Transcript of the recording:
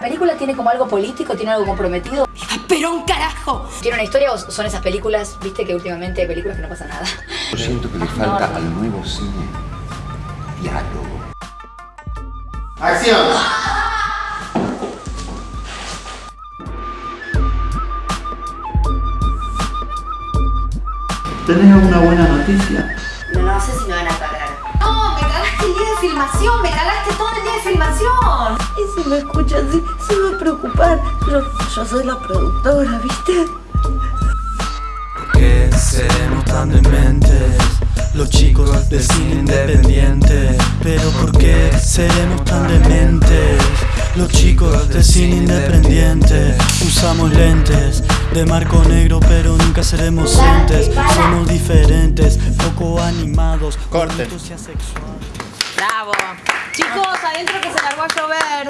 ¿La película tiene como algo político? ¿Tiene algo comprometido? ¡Pero un carajo! ¿Tiene una historia o son esas películas, viste que últimamente hay películas que no pasa nada? Yo siento que le falta al nuevo cine diálogo. ¡Acción! ¿Tenés alguna buena noticia? No, no sé si me van a pagar. No, me cagaste el día de filmación, me cagaste todo filmación. Y si me escucha así, se va a preocupar. Yo, yo soy la productora, ¿viste? ¿Por qué seremos tan dementes? Los chicos del cine independiente Pero ¿por qué seremos tan dementes? Los chicos del cine independiente Usamos lentes de marco negro pero nunca seremos entes Somos diferentes, poco animados Corten. Bravo. Chicos, adentro que se largó a llover.